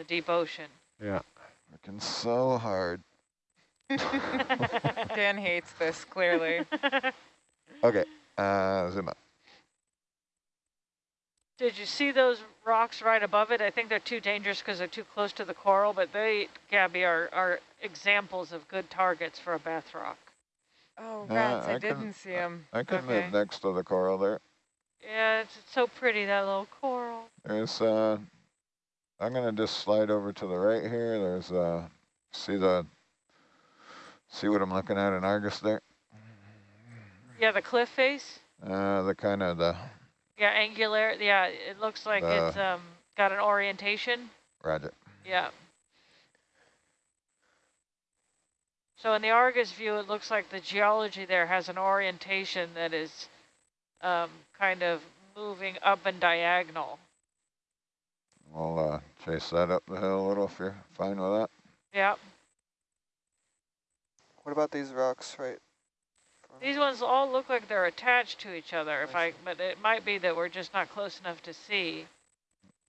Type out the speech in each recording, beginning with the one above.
the deep ocean. Yeah. Working so hard. Dan hates this, clearly. Okay, uh, zoom up. Did you see those rocks right above it? I think they're too dangerous because they're too close to the coral, but they, Gabby, are, are examples of good targets for a bath rock. Oh, Yeah, rats, I, I didn't see them. I can Okay. move next to the coral there. Yeah, it's, it's so pretty, that little coral. There's, uh, I'm gonna just slide over to the right here. There's, uh, see the, see what I'm looking at in Argus there? Yeah, the cliff face. Uh, the kind of the, Yeah, angular. Yeah, it looks like it's um got an orientation. Roger. Yeah. So in the Argus view, it looks like the geology there has an orientation that is um, kind of moving up and diagonal. We'll, uh, chase that up the hill a little if you're fine with that. Yeah. What about these rocks, right? These ones all look like they're attached to each other, if I, but it might be that we're just not close enough to see.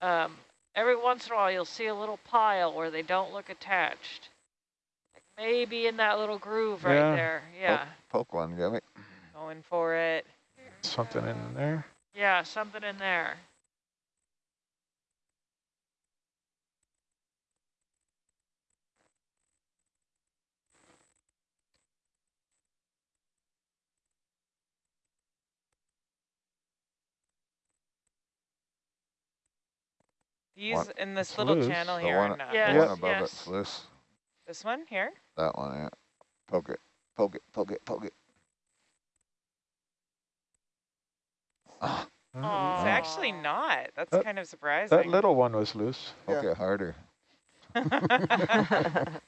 Um, every once in a while, you'll see a little pile where they don't look attached. Like maybe in that little groove right Yeah. there. Yeah. Poke one, Gabby. Going for it. Something in there. Yeah, something in there. These What? in this It's little loose. channel The here one, are not. the Yes, one above yes. it's loose. This one here? That one, yeah. Poke it, poke it, poke it, poke it. Ah, Oh, It's actually not. That's That- kind of surprising. That little one was loose. poke Yeah. it harder.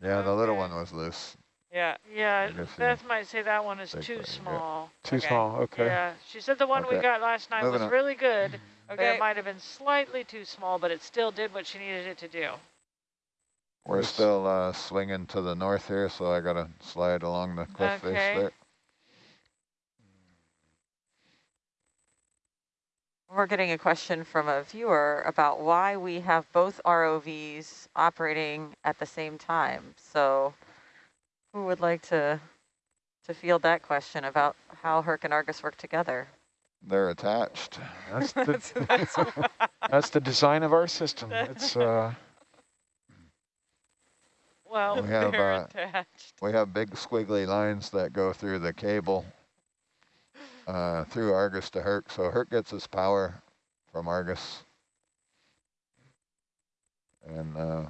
Yeah, the little Okay. one was loose. yeah. Yeah, I guess. Beth might say that one is too one, yeah. small. Too Okay. small. Okay. Yeah, she said the one we got last night Moving was on. really good, but Okay. it might have been slightly too small, but it still did what she needed it to do. We're still uh, swinging to the north here, so I gotta slide along the cliff Okay. face there. We're getting a question from a viewer about why we have both ROVs operating at the same time. So who would like to to field that question about how Herc and Argus work together? They're attached. That's That's- the that's that's the design of our system. It's uh Well, We have, They're uh, attached. We have big squiggly lines that go through the cable uh, through Argus to Herc. So Herc gets his power from Argus. And uh,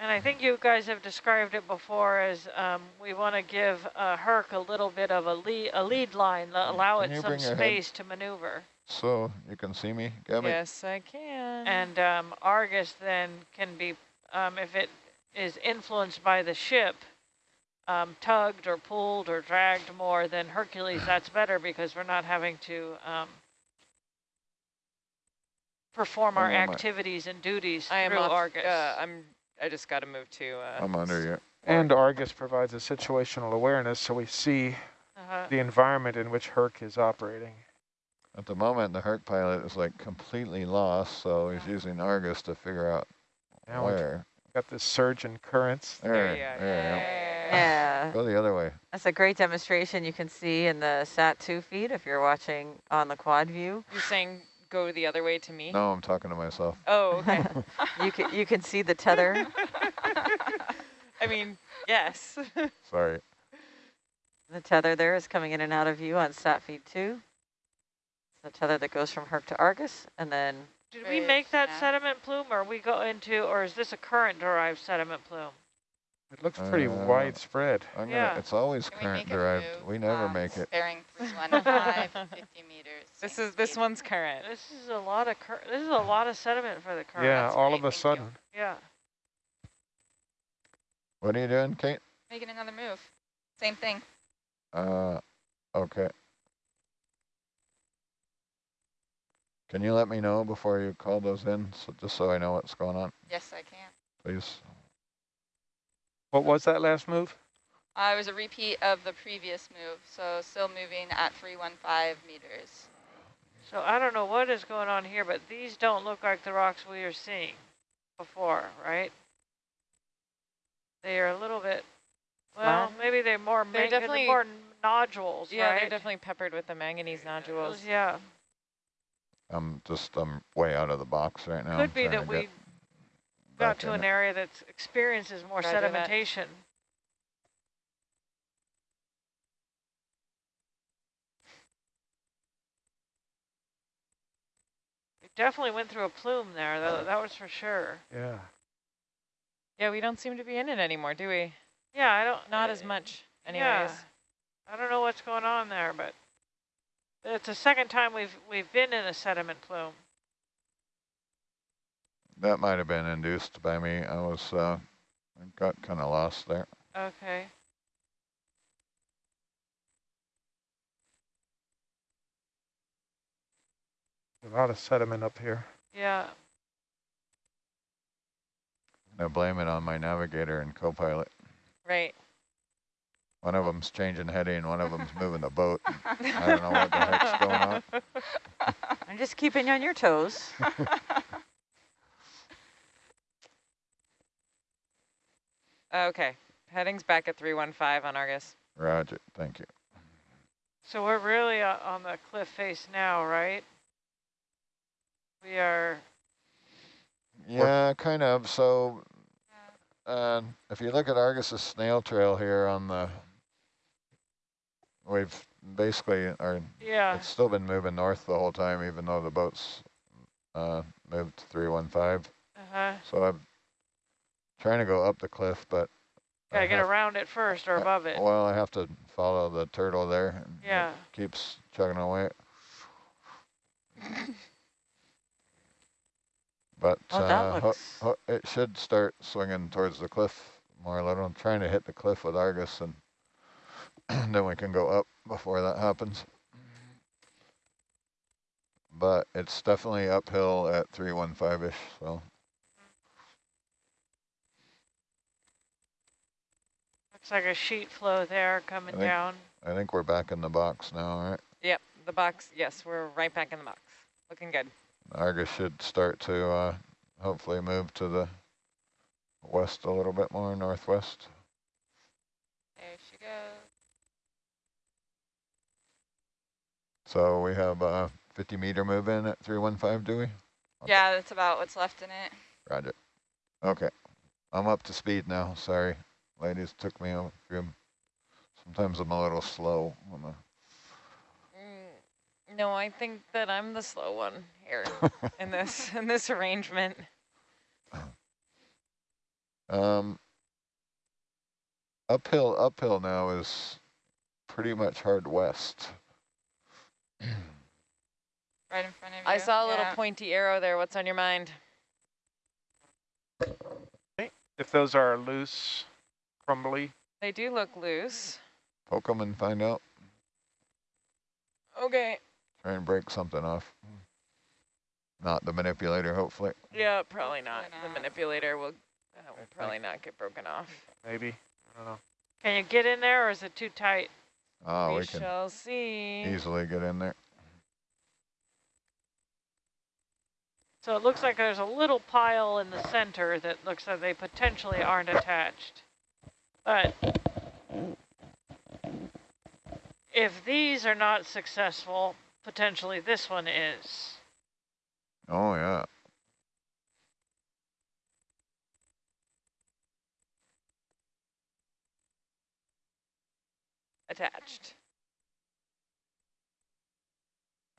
and I think you guys have described it before as um, we want to give uh, Herc a little bit of a lead, a lead line, allow Can it some bring your head? space to maneuver. so you can see me, Gabby? Yes, I can. And um, Argus then can be, um, if it is influenced by the ship, um, tugged or pulled or dragged more than Hercules, that's better because we're not having to um, perform our Hang on, activities and duties I am through off, Argus. Uh, I'm. I just got to move to. Uh, I'm under you. and Argus provides a situational awareness so we see uh-huh. the environment in which Herc is operating. At the moment, the Herc pilot is like completely lost, so he's using Argus to figure out Now we've where. got this surge in currents. There, There you are. there you Yeah, go. Go the other way. that's a great demonstration you can see in the SAT-2 feed if you're watching on the quad view. You're saying go the other way to me? No, I'm talking to myself. Oh, okay. you can you can see the tether. I mean, yes. Sorry. The tether there is coming in and out of view on sat feed two. The tether that goes from Herc to Argus, and then Did we make that sediment plume or we go into, or is this a current derived sediment plume? It looks pretty Uh, widespread. I'm gonna, Yeah. It's always Can current make it derived. We never um, make it. Bearing 315, 50 meters. this is this speed. one's current. This is a lot of cur this is a lot of sediment for the current. Yeah, that's all great, of a thank you. sudden. Yeah. What are you doing, Kate? Making another move. Same thing. Uh, okay. Can you let me know before you call those in, so just so I know what's going on, Yes, I can. please? What was that last move? Uh, it was a repeat of the previous move, so still moving at 315 meters. So I don't know what is going on here, but these don't look like the rocks we are seeing before, right? They are a little bit, well, Flat? maybe they're more, They're definitely- more nodules, Yeah, right? they're definitely peppered with the manganese nodules. Yeah, I'm just, I'm way out of the box right now. I'm could be that we get got back to an it. area that experiences more Roger that. sedimentation. We definitely went through a plume there, though, that was for sure. Yeah. Yeah, we don't seem to be in it anymore, do we? Yeah, I don't. Not uh, as much anyways. Yeah. I don't know what's going on there, but it's the second time we've we've been in a sediment plume. That might have been induced by me. I was, uh, I got kind of lost there. Okay. A lot of sediment up here. Yeah. I blame it on my navigator and co-pilot. Right. One of them's changing heading, one of them's moving the boat. I don't know what the heck's going on. I'm just keeping you on your toes. Okay. Heading's back at 315 on Argus. Roger, thank you. So we're really uh, on the cliff face now, right? We are. Yeah, kind of. So, uh, if you look at Argus's snail trail here on the, we've basically, our, Yeah. it's still been moving north the whole time, even though the boat's uh, moved to 315. Uh huh. So I'm trying to go up the cliff, but Gotta get have- around it first or I- above it. Well, I have to follow the turtle there. and it Yeah. Keeps chugging away. But Oh, uh, ho- looks- ho- it should start swinging towards the cliff more or less. I'm trying to hit the cliff with Argus, and then we can go up before that happens. But it's definitely uphill at 315-ish, so Looks like a sheet flow there coming think- down. I think we're back in the box now, right? Yep, the box. Yes, we're right back in the box. Looking good. Argus should start to uh, hopefully move to the west a little bit more, northwest. There she goes. So we have a 50 meter move in at 315, do we? Yeah, that's about what's left in it. Roger. Okay. I'm up to speed now. Sorry, ladies. Took me a few. Sometimes I'm a little slow. on the- Mm, no, I think that I'm the slow one here in this in this arrangement. Um, uphill, uphill now is pretty much hard west. Right in front of you. I saw a little Yeah. pointy arrow there. What's on your mind? If those are loose, crumbly, They do look loose. Poke them and find out. Okay. Try and break something off. Not the manipulator, hopefully. Yeah, probably not. The manipulator will, uh, will think- probably not get broken off. maybe. I don't know. Can you get in there or is it too tight? Oh, we we can shall see. easily get in there. So it looks like there's a little pile in the center that looks like they potentially aren't attached. But if these are not successful, potentially this one is. Oh, yeah. Attached.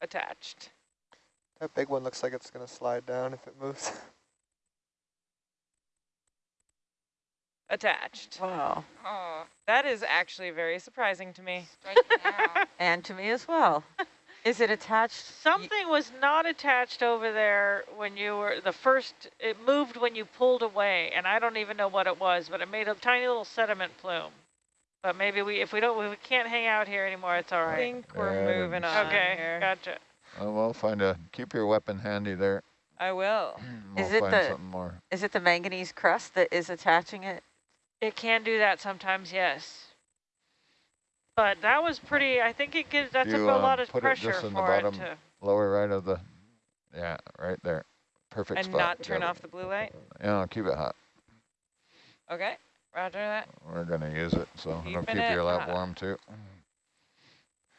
Attached. That big one looks like it's going to slide down if it moves. Attached. Wow. Oh, That is actually very surprising to me. And to me as well. Is it attached? y- Something was not attached over there when you were the first, it moved when you pulled away, and I don't even know what it was, but it made a tiny little sediment plume. But maybe we, if we don't, if we can't hang out here anymore, it's all right. I think we're Yeah, moving on Okay, here. gotcha. Oh, we'll find a, keep your weapon handy there. I will. We'll Is it find the- something more. Is it the manganese crust that is attaching it? It can do that sometimes, yes. But that was pretty, I think it gives, that's a, You, a uh, lot of pressure just in the for it to, lower right of the, yeah, right there. Perfect And spot. not turn off the blue light? Yeah, keep it hot. Okay, roger that. We're gonna use it, so it'll Keeping keep it your lap hot. warm too.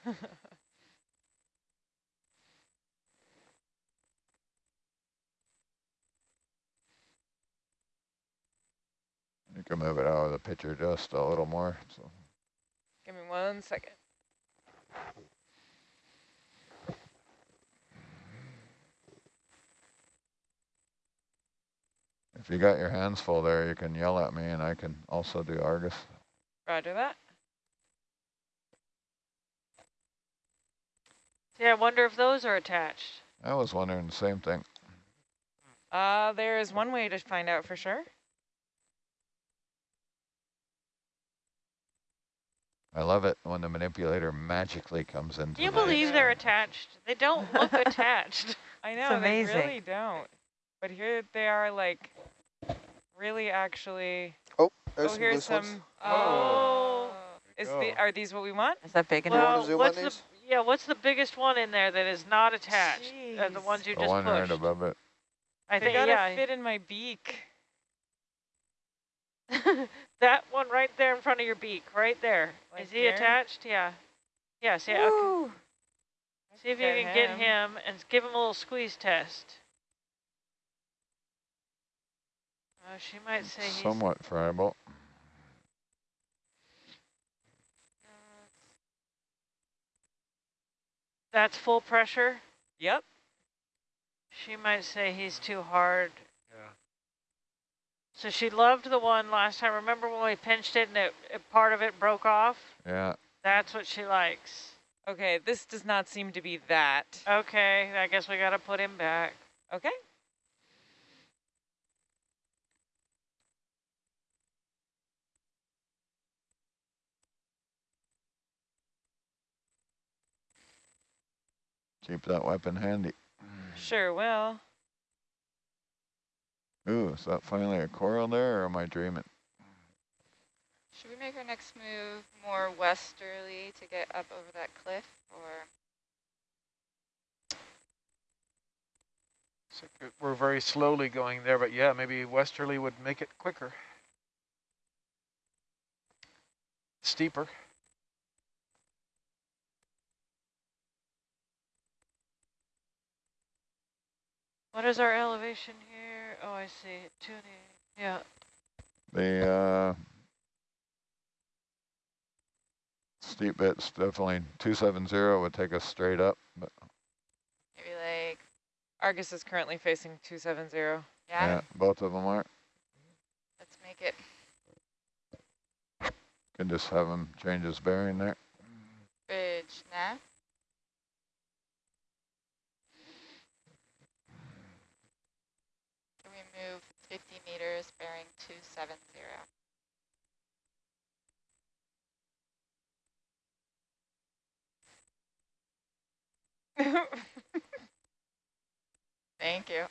You can move it out of the picture just a little more, so. Give me one second. If you got your hands full there, you can yell at me and I can also do Argus. Roger that. Yeah, I wonder if those are attached. I was wondering the same thing. Uh, there is one way to find out for sure. I love it when the manipulator magically comes into Can you believe picture. they're attached? They don't look attached. I know, they amazing. really don't. But here they are like really actually, Oh, there's oh, some here's loose some, ones. Oh. is the, are these what we want? Is that big enough? to zoom what's on the these? yeah? What's the biggest one in there that is not attached? Uh, the ones you The just one right above it. I They think gotta yeah. fit in my beak. that one right there in front of your beak, right there. Is Like he here? attached? Yeah. Yeah. See, okay. Woo. see if you Get can get him. him and give him a little squeeze test. Oh, she might say he's. Somewhat friable. That's full pressure. Yep. She might say he's too hard. Yeah. So she loved the one last time. Remember when we pinched it and it, it part of it broke off? Yeah. That's what she likes. Okay, this does not seem to be that. Okay, I guess we got to put him back. Okay. Keep that weapon handy. Sure will. Ooh, is that finally a coral there or am I dreaming? Should we make our next move more westerly to get up over that cliff, or So uh, we're very slowly going there, but yeah, maybe westerly would make it quicker. Steeper. What is our elevation here? Oh, I see. Tuning. Yeah. The uh, steep bit's definitely 270 would take us straight up, but maybe like Argus is currently facing 270. yeah? yeah, both of them are. Let's make it Can just have him change his bearing there. bridge now. Can we move 50 meters bearing 270? Thank you.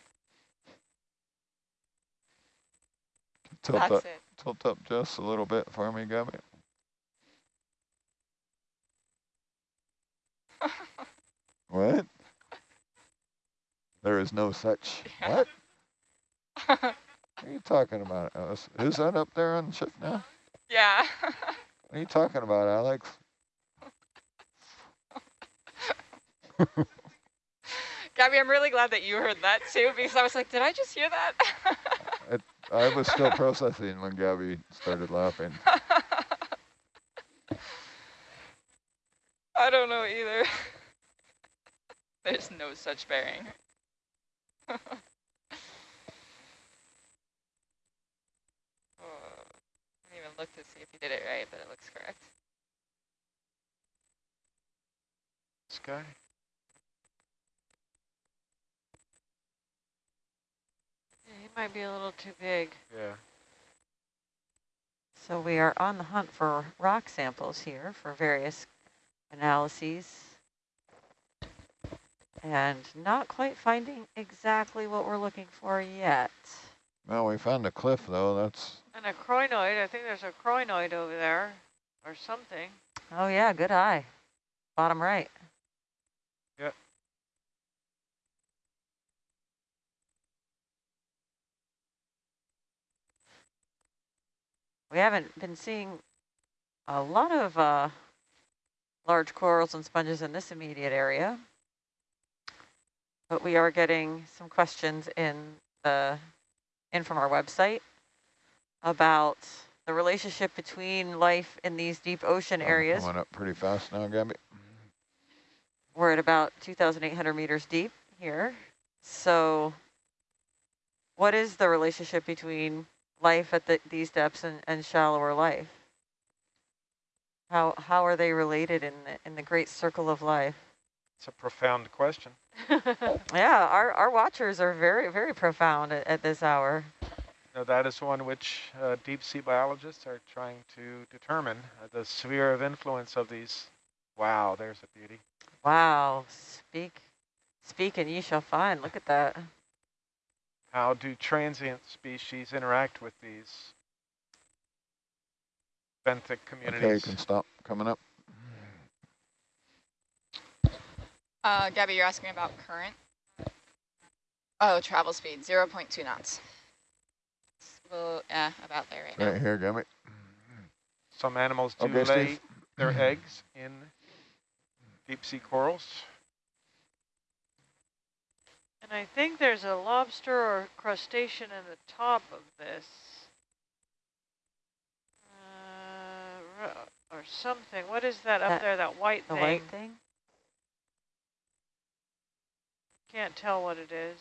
Tilt That's up, it. tilt up just a little bit for me, Gabby. What? There is no such. What? What are you talking about, uh, Alice? Who's that up there on the ship now? yeah. What are you talking about, Alex? Gabby, I'm really glad that you heard that too, because I was like, did I just hear that? I was still processing when Gabby started laughing. I don't know either. There's no such bearing. oh, I didn't even look to see if you did it right, but it looks correct. Sky. Yeah, He might be a little too big. Yeah. So we are on the hunt for rock samples here for various analyses. And not quite finding exactly what we're looking for yet. Well, we found a cliff though. That's and a crinoid. I think there's a crinoid over there or something. Oh, yeah. Good eye. Bottom right. Yep. We haven't been seeing a lot of uh, large corals and sponges in this immediate area. But we are getting some questions in the in from our website about the relationship between life in these deep ocean areas. Coming up pretty fast now, Gabby. We're at about 2,800 meters deep here. So what is the relationship between life at the, these depths and, and shallower life? How, how are they related in the, in the great circle of life? It's a profound question. Yeah, our, our watchers are very, very profound at, at this hour. Now, that is one which uh, deep sea biologists are trying to determine uh, the sphere of influence of these. Wow, there's a beauty. Wow, speak, speak and ye shall find. Look at that. How do transient species interact with these benthic communities? Okay, you can stop coming up. Uh, Gabby, you're asking about current? Oh, travel speed, 0 0.2 knots. Well, yeah, about there right now. Right here, Gabby. Some animals do Okay, lay Steve. their eggs in deep sea corals. And I think there's a lobster or crustacean in the top of this. Uh, or something. What is that up there, that white The thing? white thing? Can't tell what it is.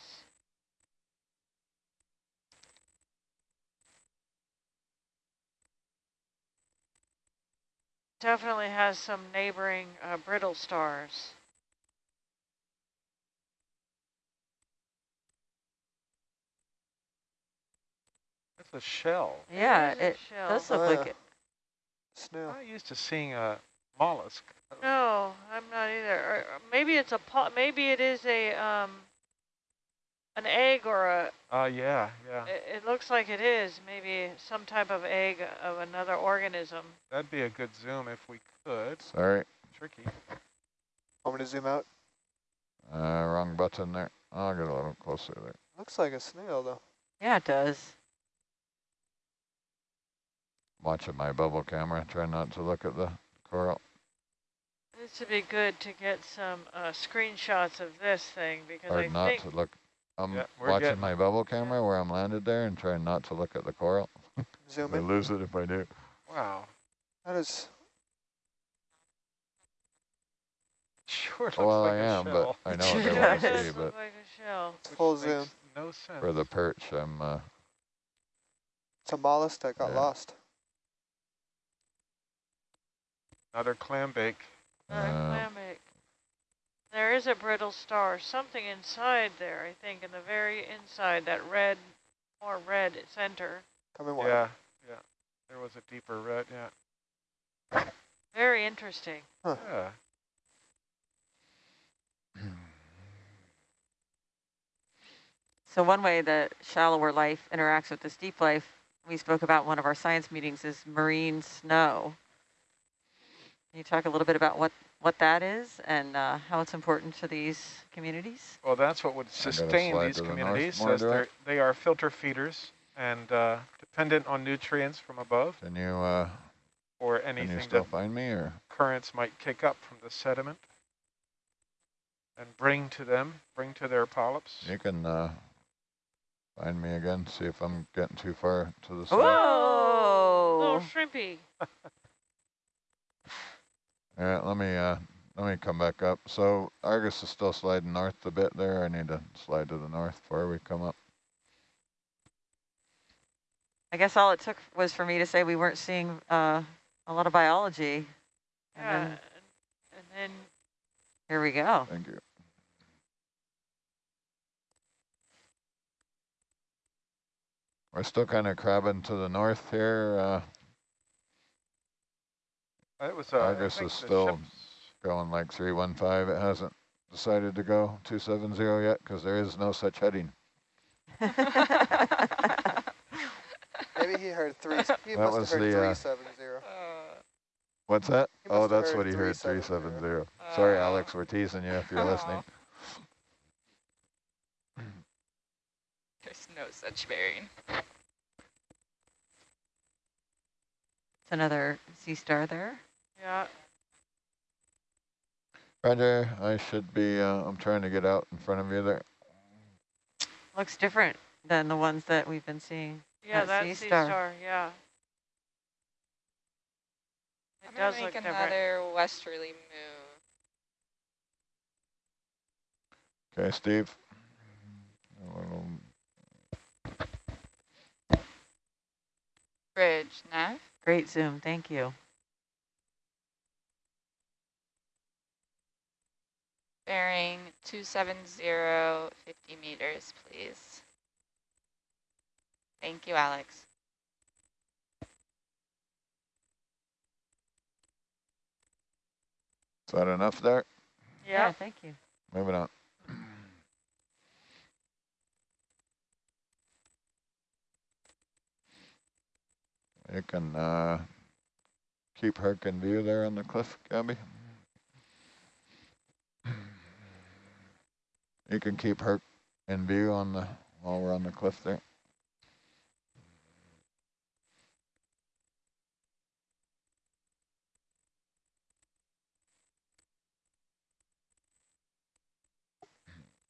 Definitely has some neighboring uh, brittle stars. It's a shell. Yeah, is a it shell. does look Oh, like yeah. it. Snail. I'm not used to seeing a mollusk. No, I'm not either. Or, or maybe it's a po maybe it is a um an egg or a Uh, yeah, yeah. it, it looks like it is maybe some type of egg of another organism. That'd be a good zoom if we could. Sorry, Tricky. Want me to zoom out? uh, wrong button there. I'll get a little closer there. Looks like a snail though. Yeah, it does. Watching my bubble camera, try not to look at the coral. This would be good to get some uh, screenshots of this thing because I Hard not think to look. I'm Yeah, watching getting- my bubble camera where I'm landed there and trying not to look at the coral. Zoom I in. lose it if I do. Wow. That is Sure looks Well, like I a am, shell. but I know Sure what they it want to does see. look But like a shell. it's which full zoom. No sense. for the perch, I'm. Uh, It's a mollusk that got Yeah. lost. Another clam bake. Another Uh, clam egg. There is a brittle star, something inside there, I think, in the very inside, that red, more red center. Come in water. Yeah, yeah. There was a deeper red, yeah. Very interesting. Yeah. So one way that shallower life interacts with this deep life, we spoke about one of our science meetings, is marine snow. Can you talk a little bit about what, what that is and uh, how it's important to these communities? Well, that's what would sustain these to the communities more, as they're, they are filter feeders and uh, dependent on nutrients from above can you uh, or can you still that find me or? currents might kick up from the sediment and bring to them, bring to their polyps. You can uh, find me again. See if I'm getting too far to the side. Little shrimpy. All right, let me uh, let me come back up. So Argus is still sliding north a bit there. I need to slide to the north before we come up. I guess all it took was for me to say we weren't seeing uh, a lot of biology. And Yeah, then and, and then here we go. Thank you. We're still kind of crabbing to the north here, uh, It was, uh, I Argus think is still going like 315. It hasn't decided to go 270 yet because there is no such heading. Maybe he heard three. He That must was have heard the, uh, three seven zero. What's that? He Oh, that's what he heard, 370. 370. Sorry. Alex, we're teasing you if you're listening. There's no such bearing. It's another sea star there. Yeah. Roger, I should be, uh, I'm trying to get out in front of you there. Looks different than the ones that we've been seeing. Yeah, That that sea sea star. star, yeah. It I'm does gonna look make different. another westerly move. Okay, Steve. Bridge, nav. Great zoom, thank you. Bearing 270, 50 meters, please. Thank you, Alex. Is that enough there? Yeah, thank you. Moving on. You can uh, keep Herc in view there on the cliff, Gabby. You can keep her in view on the while we're on the cliff there.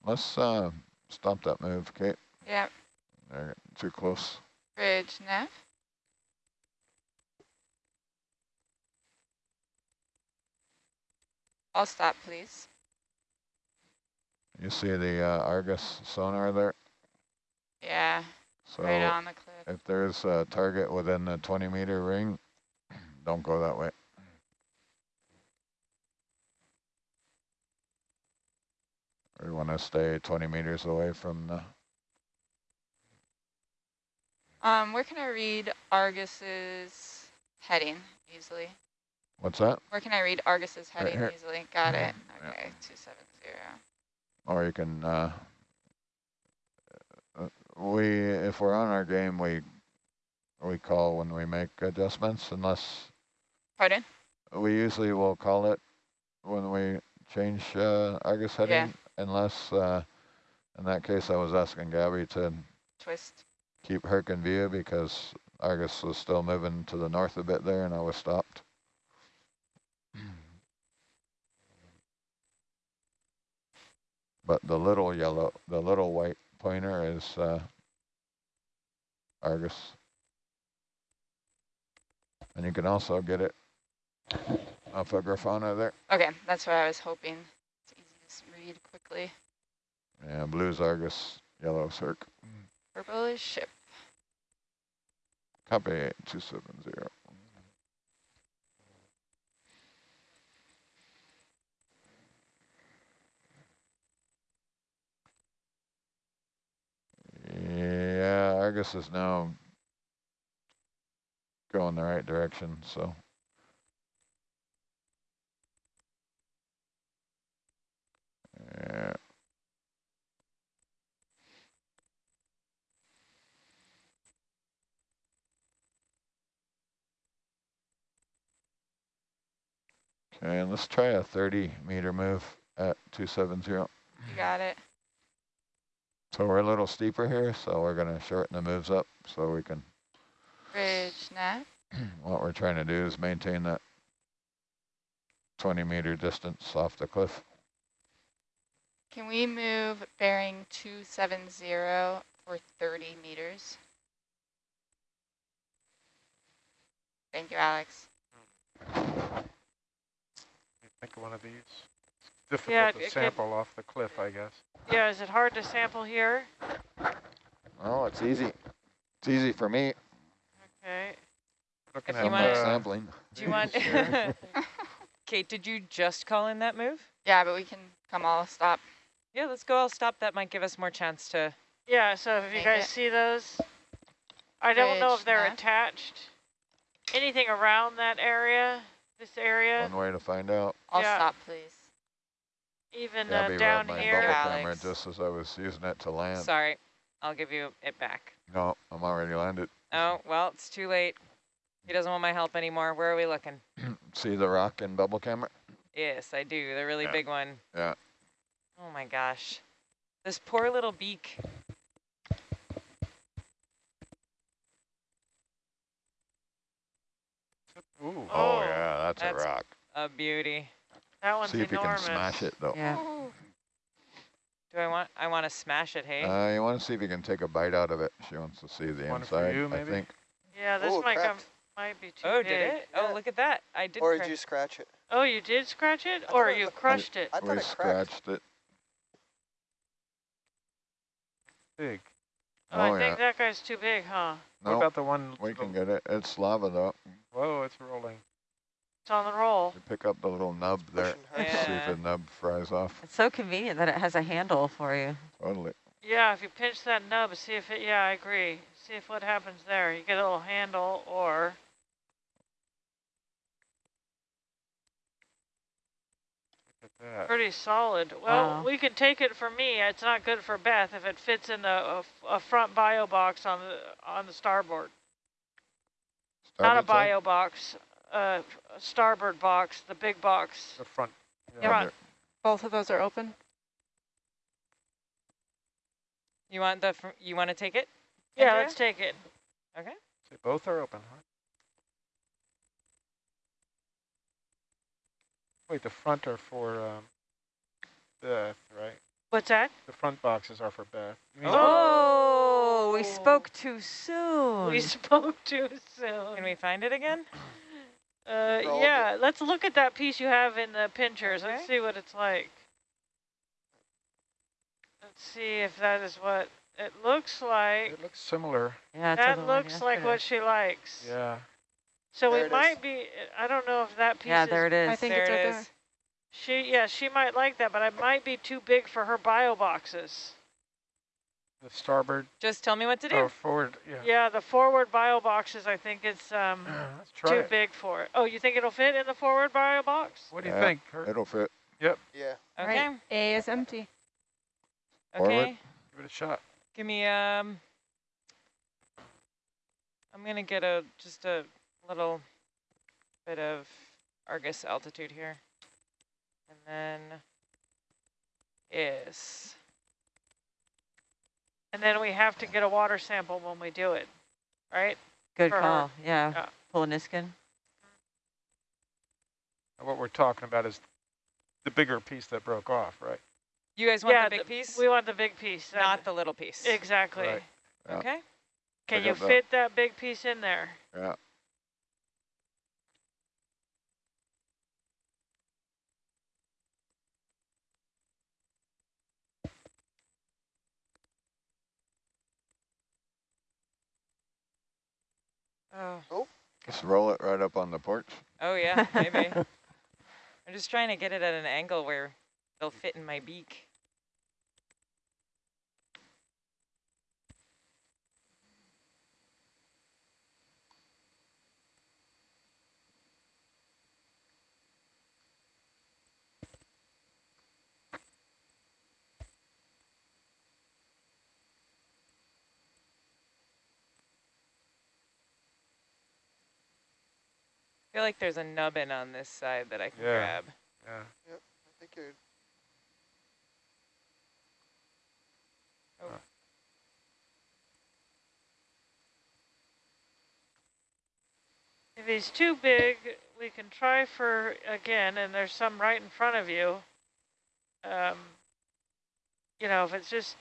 Let's uh, stop that move, Kate. Yep. They're too close. Bridge, nav. I'll stop, please. You see the uh, Argus sonar there? Yeah, So right on the cliff. if there's a target within the 20 meter ring, don't go that way. We want to stay 20 meters away from the, Um, where can I read Argus's heading easily? what's that? Where can I read Argus's heading here. easily? Got it. Yeah. Okay, 270. Or you can, uh, uh, we, if we're on our game, we, we call when we make adjustments unless, Pardon? we usually will call it when we change uh, Argus Yeah. heading unless, uh, in that case, I was asking Gabby to Twist. keep Herc in view because Argus was still moving to the north a bit there and I was stopped. But the little yellow, the little white pointer is uh, Argus. And you can also get it off of Grafana there. Okay, that's what I was hoping. It's easy to read quickly. Yeah, blue's Argus, yellow's Herc. Purple is ship. Copy 8270. Yeah, Argus is now going the right direction, so. Yeah. Okay, and let's try a 30 meter move at 270. You got it. So we're a little steeper here, so we're gonna shorten the moves up so we can, Bridge, nav. what we're trying to do is maintain that 20 meter distance off the cliff. Can we move bearing 270 for 30 meters? Thank you, Alex. Think of one of these. It's Yeah, difficult it to could- sample off the cliff, I guess. Yeah, is it hard to sample here? Oh, it's easy. It's easy for me. Okay. Looking If at you want- uh, sampling. Do you want, Kate, did you just call in that move? Yeah, but we can come all stop. Yeah, let's go. I'll stop. That might give us more chance to. Yeah, so if you guys it. see those, I don't know if they're nav. attached. Anything around that area, this area, One way to find out. All Yeah. stop, please. Even Gabby uh, down here. bubble Yeah, camera Alex. just as I was using it to land. Sorry, I'll give you it back. No, I'm already landed. Oh, well, it's too late. He doesn't want my help anymore. Where are we looking? See the rock and bubble camera? Yes, I do. The really Yeah. big one. Yeah. Oh my gosh. This poor little beak. Ooh. Oh, Oh, yeah, that's, that's- a rock. A beauty. That one's See if you can smash it though. Yeah. Do I want, I want to smash it, hey? Uh, you want to see if you can take a bite out of it. She wants to see the One for inside, you, I maybe? think. Yeah, this Oh, might come, might be too big. oh, big. did it? Yeah. Oh, look at that. I did Or did you scratch it? Oh, you did scratch it, I or thought it you looked- crushed it? I thought We it cracked. scratched it. Big. Oh, I Oh, think that guy's too big, huh? What No, about the one? we can the- get it. It's lava though. Whoa, it's rolling. It's on the roll. You pick up the little nub there. Pushing hard. See if the nub fries off. It's so convenient that it has a handle for you. Totally. Yeah, if you pinch that nub, see if it, yeah, I agree. See if what happens there. You get a little handle or, Look at that. pretty solid. Well, Wow. we can take it for me. It's not good for Beth if it fits in the a, a front bio box on the, on the starboard. starboard Not a Starboard side? bio box, uh, starboard box, the big box. The front. Yeah. Front. Both of those are open? You want the, fr- you want to take it? Yeah, Andrea? let's take it. Okay. So both are open, huh? Wait, the front are for um, Beth, right? What's that? The front boxes are for Beth. You mean- Oh, we spoke too soon. We spoke too soon. Can we find it again? Uh, Roll yeah, let's look at that piece you have in the pinchers. Let's see what it's like. Let's see if that is what it looks like. It looks similar. yeah, That looks like yesterday. what she likes. Yeah. So There it it is. might be, I don't know if that piece Yeah, is, there it is. I think there it's it right is. there. she, yeah, she might like that, but it might be too big for her bio boxes. The starboard Just tell me what to do. or forward. Yeah. Yeah, the forward bio boxes, I think it's um, Let's try too it. big for it. Oh, you think it'll fit in the forward bio box? What do you Yeah. think? Kurt? It'll fit. Yep. Yeah. Okay. Right. A is empty. Forward. Okay. Give it a shot. Give me um. I'm gonna get a just a little bit of Argus altitude here, and then is And then we have to get a water sample when we do it, right? Good for call. Yeah. Yeah. Pull a Niskin. And What we're talking about is the bigger piece that broke off, right? you guys want yeah, the big th- piece, We want the big piece. not the little piece. Exactly. Right. Yeah. Okay. Can you up the- fit that big piece in there? Yeah. Oh. oh. Just roll it right up on the porch. Oh yeah, maybe. I'm just trying to get it at an angle where they'll fit in my beak. Feel like there's a nubbin on this side that I can Yeah. grab. Yeah. I think you're If he's too big, we can try for, again, and there's some right in front of you. Um, you know, if it's just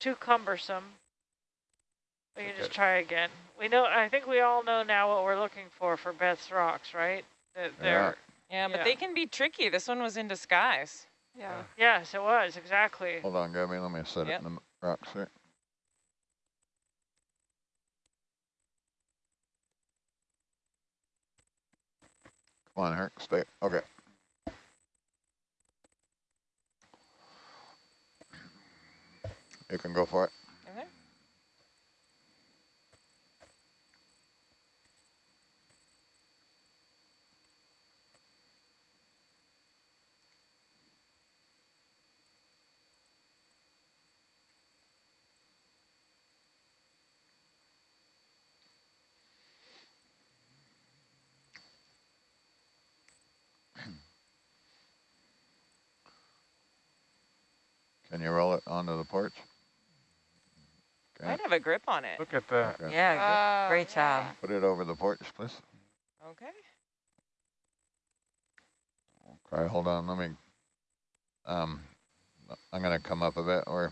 too cumbersome, we can just try again. We know, I think we all know now what we're looking for for Beth's rocks, right? That they're, Yeah, but Yeah. they can be tricky. This one was in disguise. Yeah. yes, it was, exactly. Hold on, Gabby. Let me set Yep. it in the rocks here. Come on, Herc. Stay. Okay. You can go for it. you roll it onto the porch? Okay. I'd have a grip on it. Look at that. Okay. Yeah, uh, great job. Put it over the porch, please. Okay. Okay, hold on. Let me. Um, I'm gonna come up a bit. We're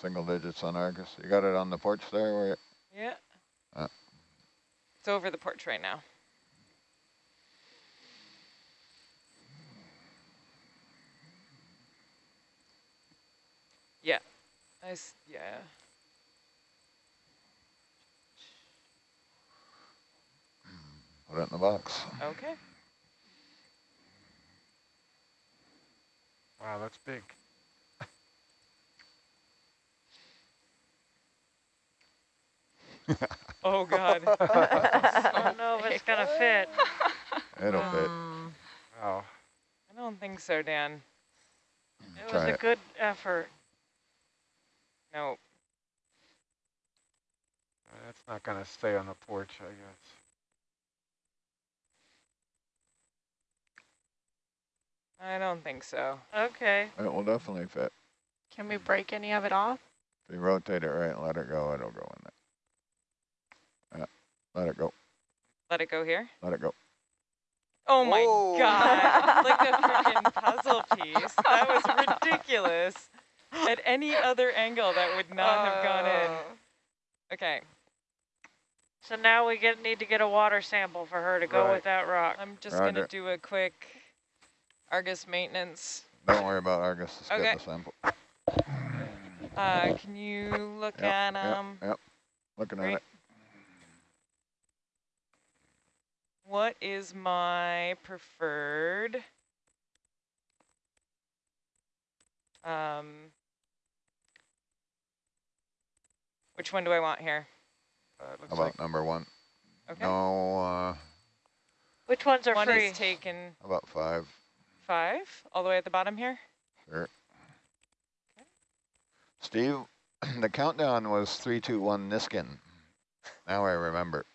single digits on Argus. You got it on the porch there, where? Yeah. Uh. It's over the porch right now. Yeah. I s yeah. put it in the box. Okay. Wow, that's big. Oh God. I don't know if it's gonna fit. It'll fit. Um, Wow. I don't think so, Dan. It was a it. good effort. No. Uh, That's not gonna stay on the porch, I guess. I don't think so. Okay. It will definitely fit. Can we break any of it off? If you rotate it right and let it go, it'll go in there. Yeah, let it go, Let it go here. let it go. Oh my Whoa. God. like a freaking puzzle piece. That was ridiculous. At any other angle, that would not have gone in. Oh. Okay. So now we get need to get a water sample for her to go Right. with that rock. I'm just going to do a quick Argus maintenance. Don't worry about Argus, just Okay. get the sample. Uh, can you look Yep, at yep, um Yep, looking at it. what is my preferred um which one do I want here? Uh, it looks How about like number one? Okay. No, uh, Which ones are One free? is taken how about five? five, all the way at the bottom here. Sure. Okay. Steve, the countdown was three, two, one, Niskin. Now I remember.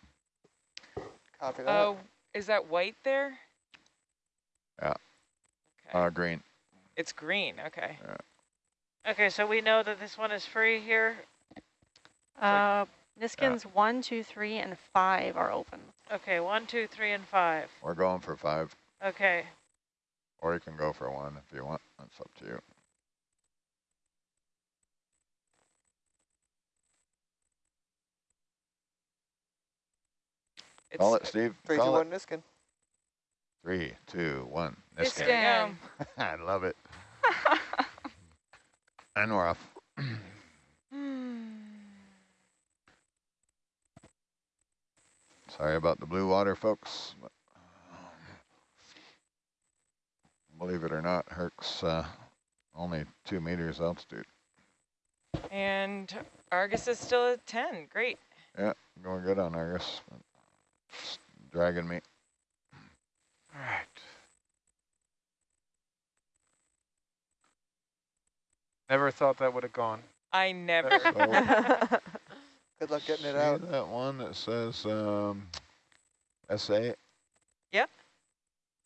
Copy that. Oh, is that white there? Yeah. Okay. Uh, green. it's green. Okay. Okay, so we know that this one is free here. Uh, Niskins one, two, three, and five are open. Okay, one, two, three, and five. We're going for five, Okay. or you can go for one if you want. That's up to you. It's, Call it, Steve. Three, two, Call one, it. Niskin. Three, two, one. It's Niskin. down. I love it. and we're off. Sorry about the blue water, folks. but, um, Believe it or not, Herc's uh, only two meters altitude. And Argus is still at 10. Great. Yeah, going good on Argus. it's dragging me. All right. Never thought that would have gone. I never. So, Good luck getting it see out. that one that says um, SA? Yep.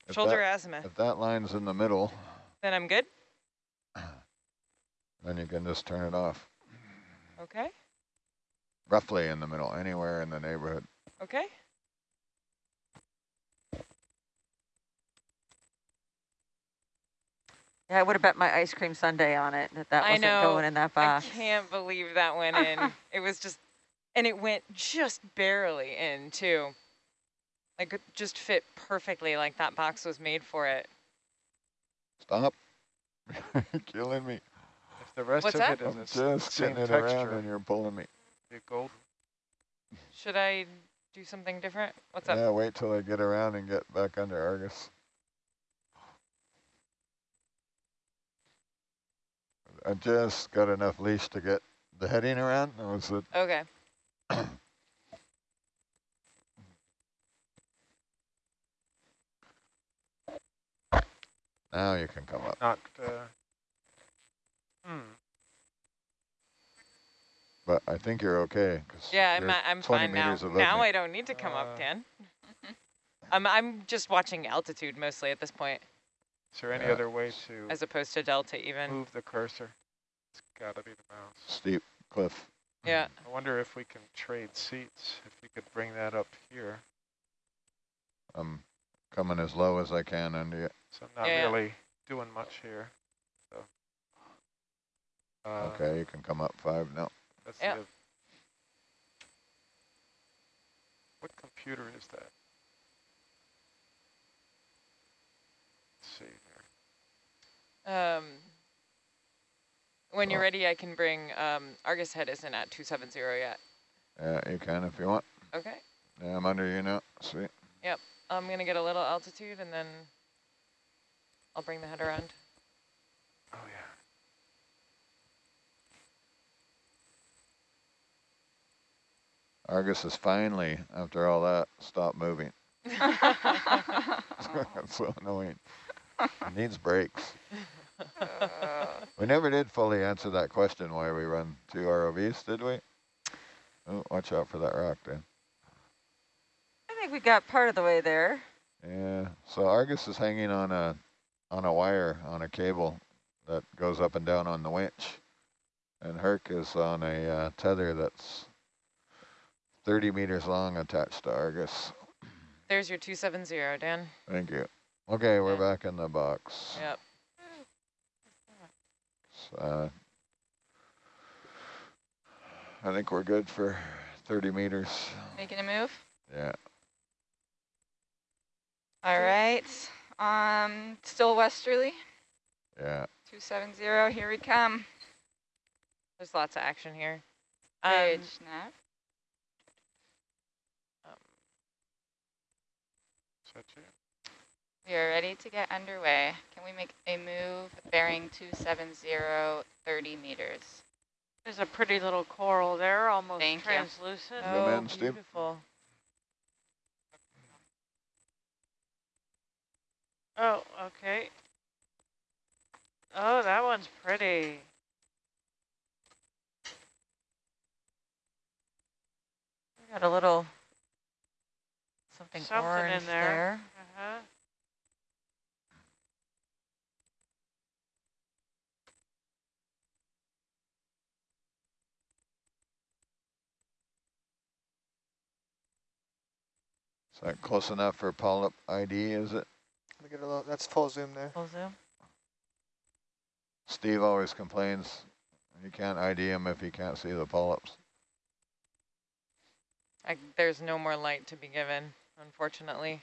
If Shoulder that, azimuth. if that line's in the middle, Then I'm good. then you can just turn it off. Okay. Roughly in the middle, anywhere in the neighborhood. Okay. yeah, I would have bet my ice cream sundae on it that that I wasn't know. going in that box. I box. can't believe that went in. it was just, and it went just barely in too. Like it just fit perfectly like that box was made for it. Stop. You're killing me. If the rest What's of that? it is I'm the just same getting it around texture, and you're pulling me. be gold. Should I do something different? What's up? Yeah, wait till I get around and get back under Argus. I just got enough leash to get the heading around. That was it. Okay. Now you can come up. Not. Uh, hmm. But I think you're okay. Yeah, I'm, I'm fine now. Now me. I don't need to come Uh, up, Dan. I'm, I'm just watching altitude mostly at this point, Is there any Yeah. other way to as opposed to delta even. move the cursor? It's got to be the mouse. Steep cliff. Yeah. I wonder if we can trade seats. If you could bring that up here. I'm coming as low as I can under you. So I'm not Yeah, yeah. really doing much here. So. Uh, Okay, you can come up five now. Let's Yeah. see. What computer is that? Let's see here. Um, when you're ready, I can bring, um, Argus head isn't at 270 yet. Yeah, you can if you want. Okay. Yeah, I'm under you now. Sweet. Yep. I'm going to get a little altitude and then I'll bring the head around. Oh, yeah. Argus is finally, after all that, stopped moving. That's so annoying. It needs brakes. We never did fully answer that question why we run two ROVs, did we? Oh, watch out for that rock Dan. I think we got part of the way there. Yeah, so Argus is hanging on a on a wire on a cable that goes up and down on the winch, and Herc is on a uh, tether that's 30 meters long attached to Argus. There's your 270, Dan. Thank you. Okay, we're Yeah. back in the box. Yep. Uh, I think we're good for 30 meters. Making a move. Yeah. All right. Um, still westerly. Yeah. 270, here we come. There's lots of action here. Um, Gauge nav. Is that you? We are ready to get underway. Can we make a move bearing 270, 30 meters? There's a pretty little coral there, almost Thank you. translucent. Zoom oh, in, beautiful. Oh, okay. Oh, that one's pretty. We got a little something, Something in orange there. there. Uh-huh. Is that close enough for polyp ID, is it? Let me get a little, that's full zoom there. Full zoom. Steve always complains you can't ID him if you can't see the polyps. I, there's no more light to be given, unfortunately.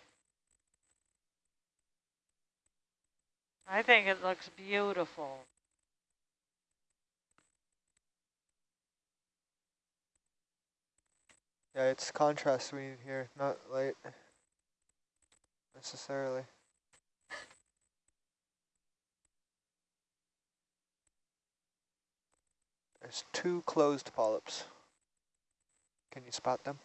I think it looks beautiful. Yeah, it's contrast we need here, not light necessarily. There's two closed polyps. Can you spot them?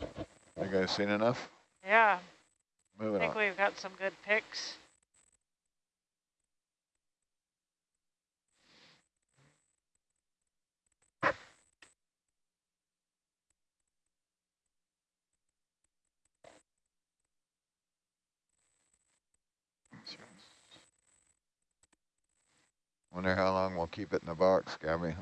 You guys seen enough? Yeah, I think on. we've got some good picks. Wonder how long we'll keep it in the box, Gabby.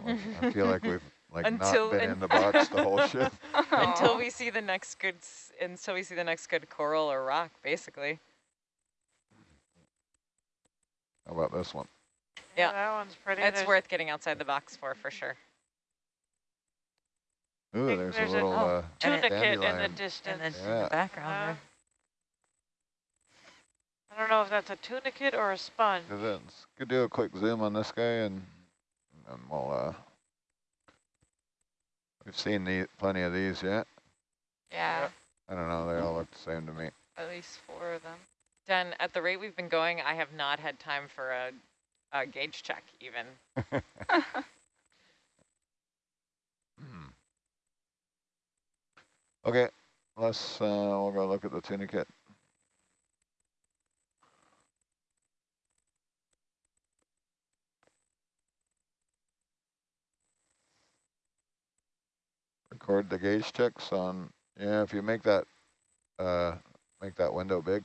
I feel like we've like Until- not been in the box the whole shift. Until we see the next good, until we see the next good coral or rock, basically. How about this one? Yeah. that one's pretty. It's There's- worth getting outside the box for, for sure. Ooh, there's, there's a a- little oh, uh, tunicate in the dandelion. distance. And then in the background Uh, there. I don't know if that's a tunicate or a sponge. Cause it's, could do a quick zoom on this guy and, and we'll, uh, we've seen the, plenty of these yet. Yeah, I don't know, they all look the same to me. at least four of them. Dan, at the rate we've been going, I have not had time for a, a gauge check even. Hmm. Okay, let's, uh, we'll go look at the tunicate. Record the gauge ticks on, yeah, if you make that, uh, make that window big.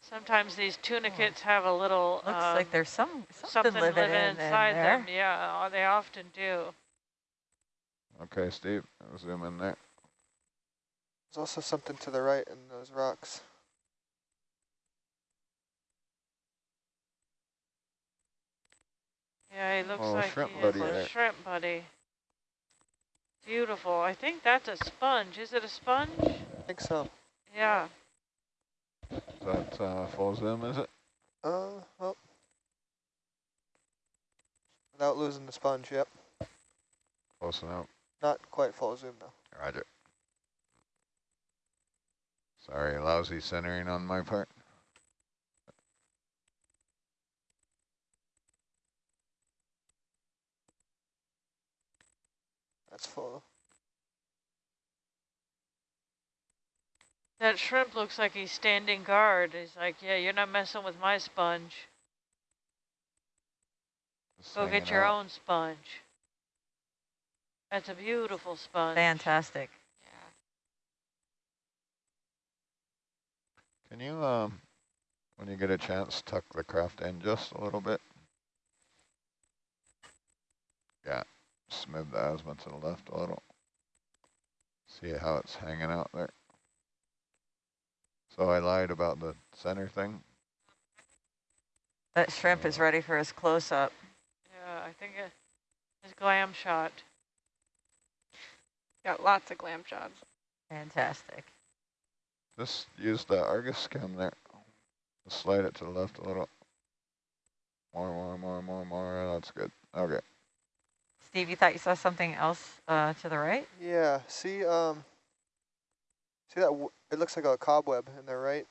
Sometimes these tunicates have a little Looks um, like there's some something, something living, living in, inside in there. them. Yeah, they often do. Okay, Steve, I'll zoom in there. There's also something to the right in those rocks. Yeah, he looks Oh, like shrimp he buddy a there. shrimp buddy. Beautiful. I think that's a sponge. Is it a sponge? I think so. Yeah. Is that uh, full zoom, is it? Uh, well. Without losing the sponge, yep. Close enough. Not quite full zoom though. Roger. Sorry, lousy centering on my part. That's full. That shrimp looks like he's standing guard. He's like, yeah, you're not messing with my sponge. Just Go get your out. own sponge. That's a beautiful sponge. Fantastic. Can you, um, when you get a chance, tuck the craft in just a little bit? Yeah, just move the azimuth to the left a little. See how it's hanging out there. So I lied about the center thing. That shrimp is uh, ready for his close-up. Yeah, I think it, his glam shot. Got lots of glam shots. Fantastic. Just use the Argus cam there. Just slide it to the left a little. More, more, more, more, more. That's good. Okay. Steve, you thought you saw something else uh, to the right? Yeah, see, um, see that, w it looks like a cobweb in there, right?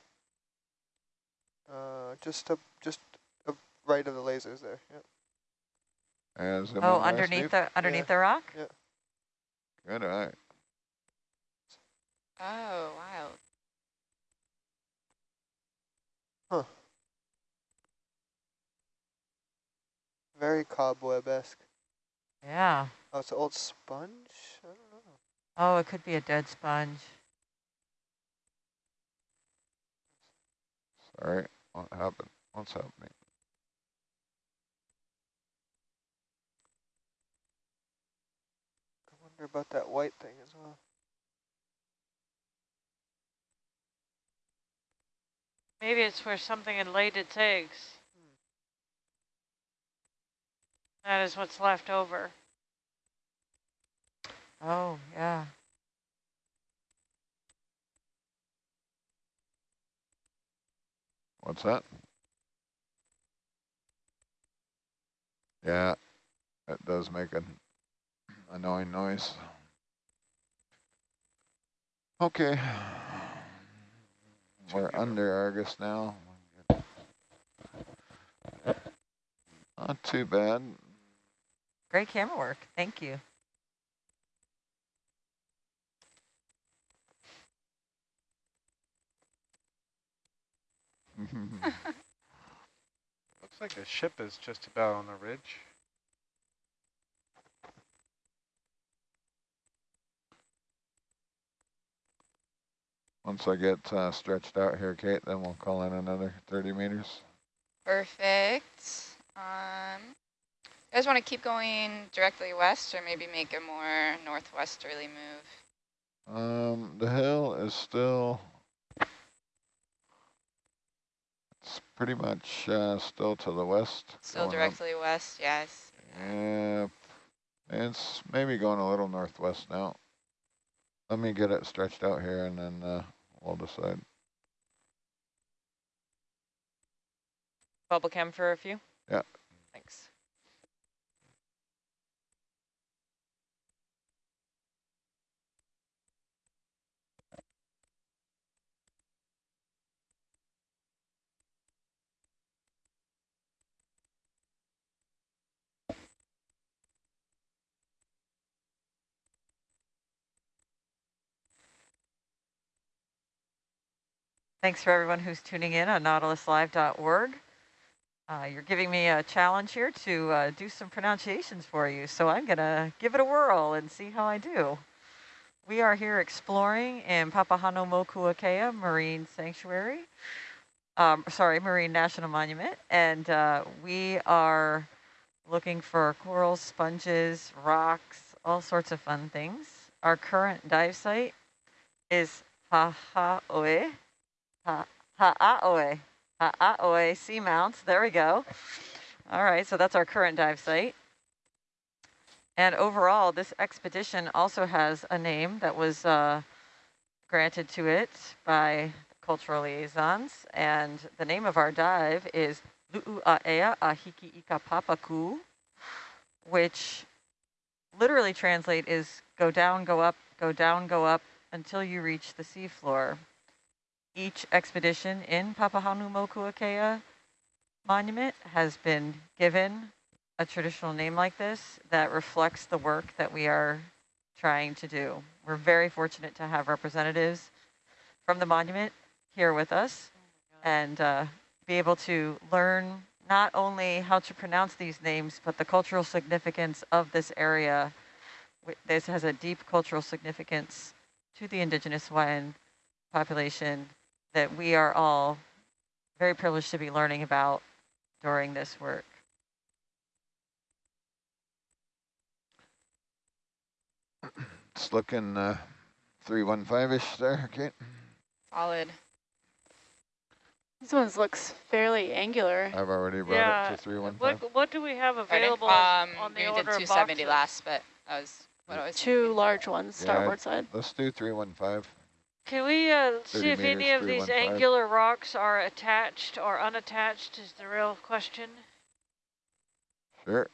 Uh, just up, just up right of the lasers there, yep. And Oh, in there, underneath the underneath the rock? Yeah. Good eye. Oh, wow. Huh. Very cobweb-esque. Yeah. Oh, it's an old sponge? I don't know. Oh, it could be a dead sponge. Sorry. What happened? What's happening? I wonder about that white thing as well. Maybe it's where something had laid its eggs. That is what's left over. Oh, yeah. What's that? Yeah, it does make an annoying noise. Okay. We're under Argus now. Not too bad. Great camera work. Thank you. Looks like the ship is just about on the ridge. Once I get uh, stretched out here, Kate, then we'll call in another 30 meters. Perfect. Um, you guys want to keep going directly west or maybe make a more northwesterly move? Um, the hill is still, it's pretty much uh, still to the west. Still going up. directly west, yes. Yeah, it's maybe going a little northwest now. Let me get it stretched out here and then uh, we'll decide. Bubble cam for a few? Yeah. Thanks. Thanks for everyone who's tuning in on nautiluslive.org. Uh, you're giving me a challenge here to uh, do some pronunciations for you, so I'm going to give it a whirl and see how I do. We are here exploring in Papahānaumokuākea Marine Sanctuary um, sorry, Marine National Monument, and uh, we are looking for corals, sponges, rocks, all sorts of fun things. Our current dive site is Ha'aoe, Ha- Ha'aoe, Ha'aoe Seamounts. There we go. All right, so that's our current dive site. And overall, this expedition also has a name that was uh, granted to it by cultural liaisons. And the name of our dive is Lu'u'aea Ahiki Ika Papaku, which literally translate is go down, go up, go down, go up until you reach the seafloor. Each expedition in Papahanaumokuakea monument has been given a traditional name like this that reflects the work that we are trying to do. We're very fortunate to have representatives from the monument here with us and uh, be able to learn not only how to pronounce these names, but the cultural significance of this area. This has a deep cultural significance to the indigenous Hawaiian population that we are all very privileged to be learning about during this work. It's looking uh, 315-ish there, Kate. Solid. This one looks fairly angular. I've already brought Yeah. it to 315. What what do we have available Um, on the we order did of 270 boxes? last, but that was what I was Two thinking. large ones, Yeah, starboard side. Let's do 315. Can we uh, see if any of these angular rocks are attached or unattached is the real question. Sure.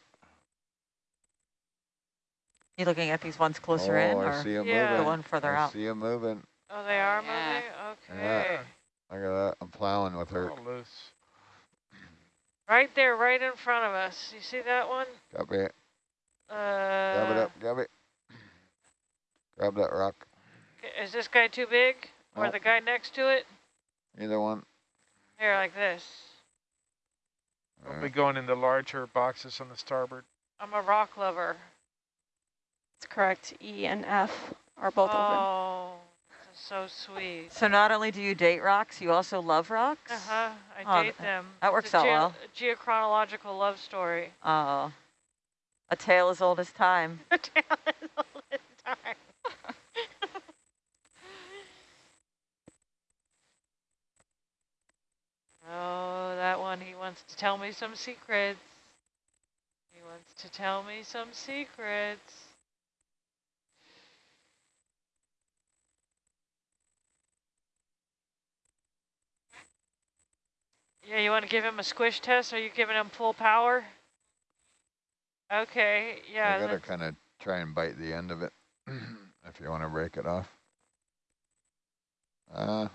You looking at these ones closer oh, in I or see him Yeah. the one further I out? see them moving. Oh, they are Yeah. moving? Yeah. Okay. Look at that. I'm plowing with her. All loose. Right there, right in front of us. You see that one? Copy it. Uh, Grab it up. Grab it. Grab that rock. K- Is this guy too big? Or Nope. the guy next to it? Either one. Here, like this. All We'll be going in the larger boxes on the starboard. I'm a rock lover. It's correct. E and F are both open. oh, so sweet. So not only do you date rocks, you also love rocks? Uh-huh, I Oh, date them. that It's works a out geo- well. a geochronological love story. Oh, a tale as old as time. All this time. Oh, that one, he wants to tell me some secrets. He wants to tell me some secrets. Yeah, you want to give him a squish test? Are you giving him full power? Okay, yeah. you gotta kind of try and bite the end of it if you want to break it off. Uh,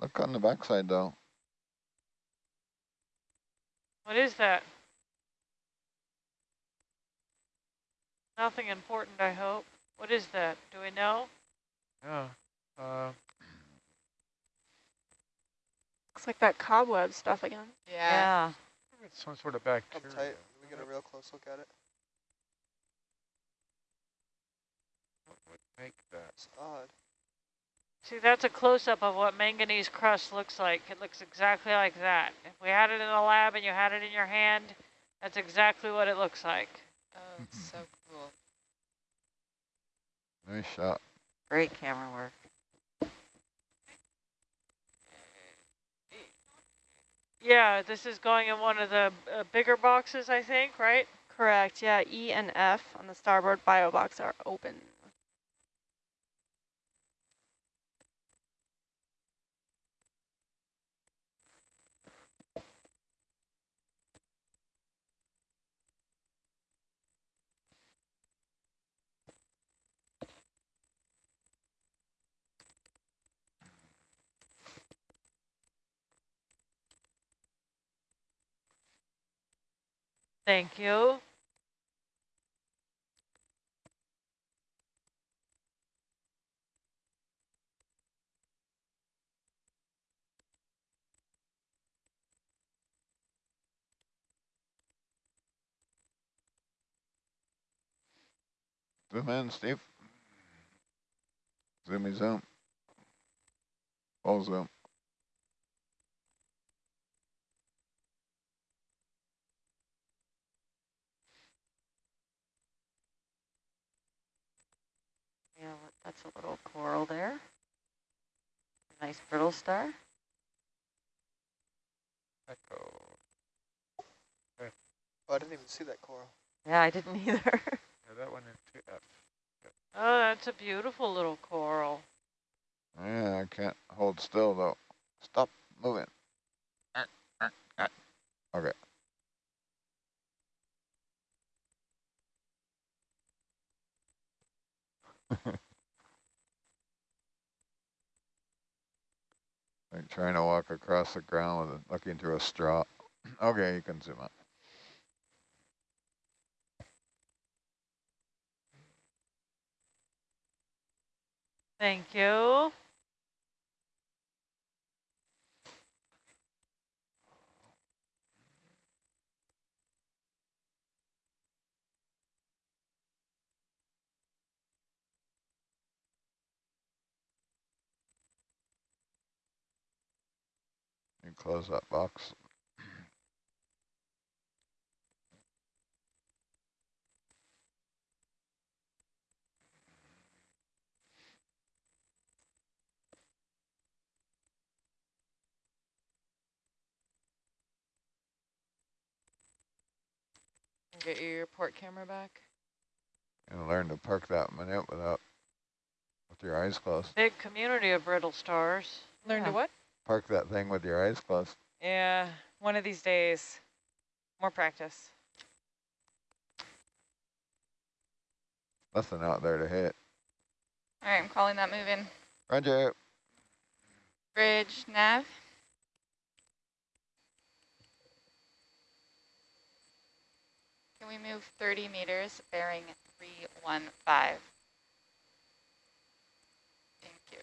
look on the backside though. What is that? Nothing important, I hope. What is that? Do we know? Yeah. Uh, Looks like that cobweb stuff again. Yeah. Yeah. it's some sort of Up bacteria. tight. We get a real close look at it. What would make that? It's odd. See, that's a close-up of what manganese crust looks like. It looks exactly like that. If we had it in the lab and you had it in your hand, that's exactly what it looks like. Oh, it's so cool. Nice shot. Great camera work. Yeah, this is going in one of the uh, bigger boxes, I think, right? Correct. Yeah, E and F on the starboard bio box are open. Thank you. Zoom in, Steve. Zoomy zoom. Full zoom. That's a little coral there. Nice brittle star. Echo. Oh, I didn't even see that coral. Yeah, I didn't either. Yeah, that one in into F. Oh, that's a beautiful little coral. Yeah, I can't hold still though. Stop moving. Okay. trying to walk across the ground with it, looking through a straw. okay, you can zoom up. Thank you. Close that box. Get your port camera back. And learn to park that minute without with your eyes closed. Big community of brittle stars. Learn to what? Park that thing with your eyes closed. Yeah, one of these days. More practice. Nothing out there to hit. All right, I'm calling that move in. Roger. Bridge, nav. Can we move 30 meters, bearing 315? Thank you.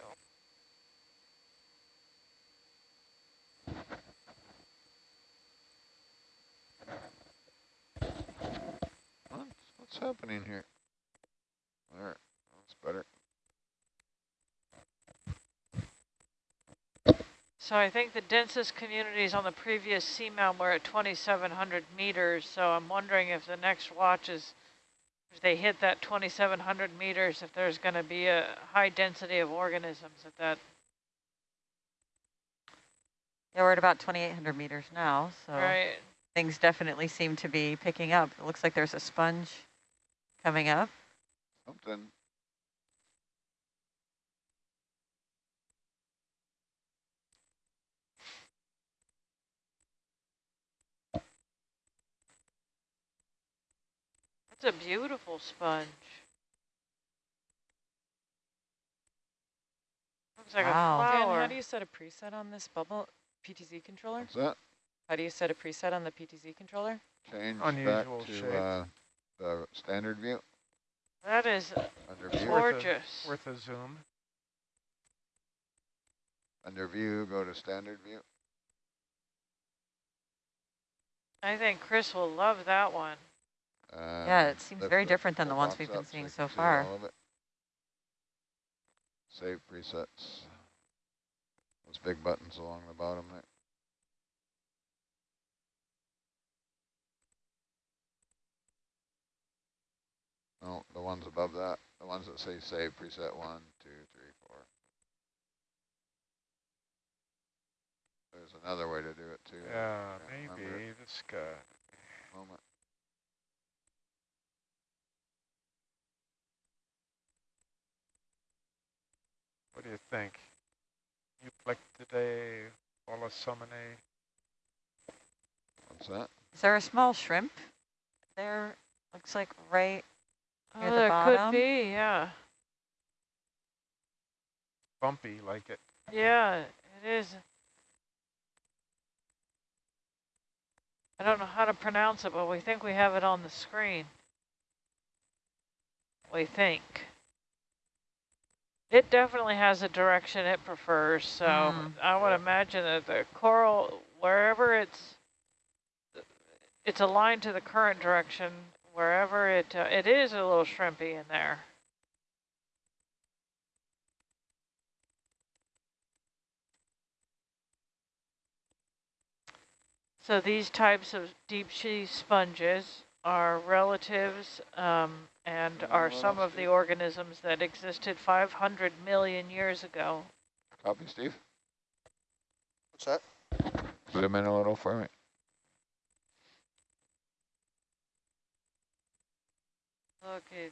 What? What's happening here? There, that's better. So I think the densest communities on the previous seamount were at 2,700 meters. So I'm wondering if the next watch is, if they hit that 2,700 meters, if there's going to be a high density of organisms at that. yeah, we're at about 2,800 meters now, so Right. things definitely seem to be picking up. It looks like there's a sponge coming up. Something. It's a beautiful sponge. Looks like Wow. a Dan, how do you set a preset on this bubble PTZ controller? What's that? How do you set a preset on the PTZ controller? Change Unusual back to shape. uh, the standard view. that is Under view. gorgeous. Worth a zoom. Under view, go to standard view. I think Chris will love that one. Um, yeah, it seems very the different than the whole ones we've been up so seeing so far. all of it. Save presets. Those big buttons along the bottom there. No, the ones above that, the ones that say save preset one, two, three, four. There's another way to do it too. Yeah, can't remember maybe this guy. Moment. What do you think? you Euplectellidae, Bolosominae. What's that? Is there a small shrimp there? Looks like right. Near Oh, the there bottom? could be, yeah. Bumpy like it. Yeah, it is. I don't know how to pronounce it, but we think we have it on the screen. We think. It definitely has a direction it prefers, so Mm. I would imagine that the coral, wherever it's, it's aligned to the current direction, wherever it, uh, it is a little shrimpy in there. So these types of deep sea sponges are relatives um, and are some of the organisms that existed 500 million years ago. Copy, Steve. What's that? Zoom in a little for me. Look, he-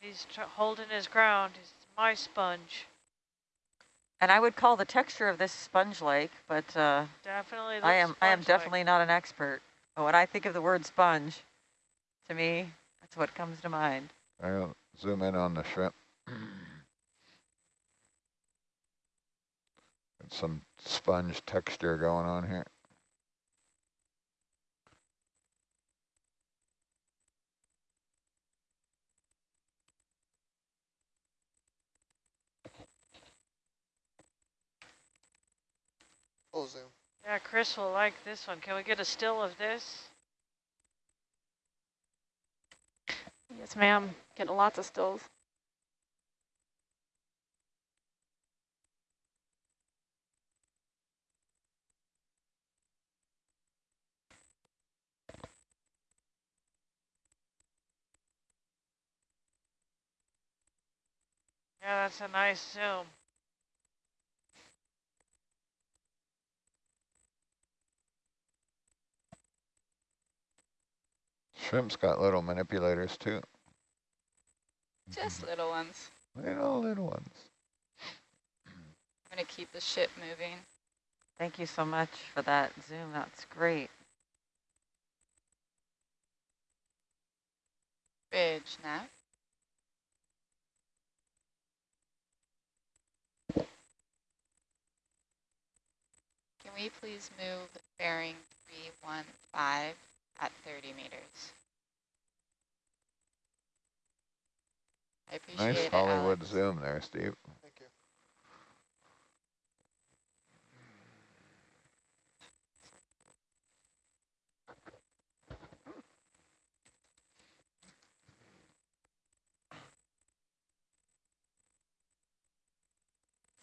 he's tr holding his ground. He's my sponge. And I would call the texture of this sponge-like, but uh, Definitely looks I am I am definitely not an expert. But when I think of the word sponge, to me, that's what comes to mind. I'll zoom in on the shrimp. Got some sponge texture going on here. Full zoom. Yeah, Chris will like this one. Can we get a still of this? Yes, ma'am. Getting lots of stills. Yeah, that's a nice zoom. Shrimp's got little manipulators too. Just little ones. Little, little ones. I'm gonna keep the ship moving. Thank you so much for that zoom. That's great. Bridge nav. Can we please move bearing 315 at 30 meters? I appreciate Nice Hollywood Alex. zoom there, Steve. Thank you.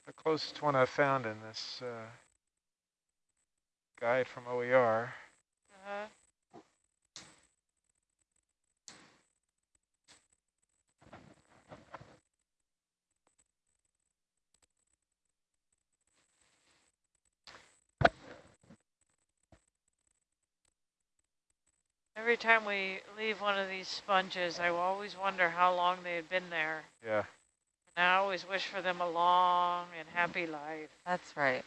The closest one I've found in this uh, guide from OER. Uh-huh. Every time we leave one of these sponges, I will always wonder how long they had been there. Yeah. And I always wish for them a long and happy life. That's right.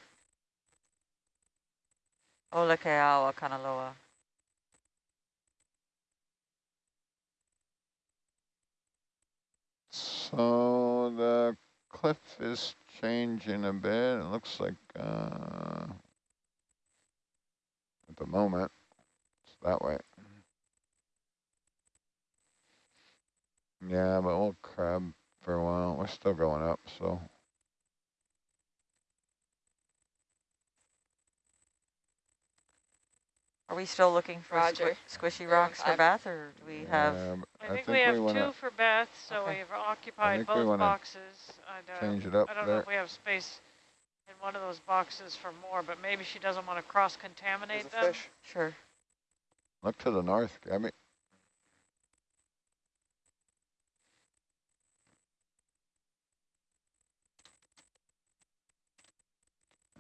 Olakeawa Kanaloa. So the cliff is changing a bit. It looks like uh, at the moment it's that way. Yeah, but we'll crab for a while. We're still going up, so Are we still looking for squi- squishy rocks for I've- Beth, or do we have? yeah, but I, think, we have wanna two for Beth, so Okay. we've occupied think we both boxes. And, uh, change it up I don't know if we have space in one of those boxes for more, but maybe she doesn't want to cross-contaminate There's them. fish. Sure. Look to the north,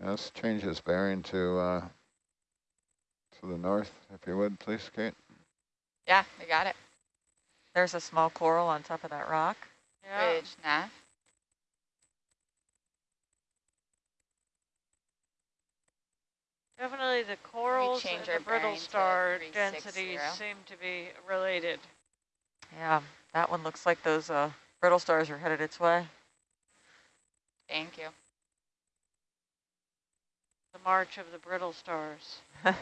Gabby. Let's change his bearing to uh, to the north, if you would, please, Kate. Yeah, we got it. There's a small coral on top of that rock. Yeah. Bridge nav. Definitely the corals and the brittle star densities seem to be related. Yeah, that one looks like those uh, brittle stars are headed its way. Thank you. The march of the brittle stars. I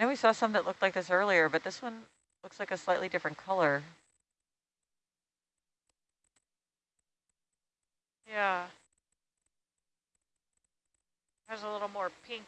know we saw some that looked like this earlier, but this one looks like a slightly different color. Yeah. Has a little more pink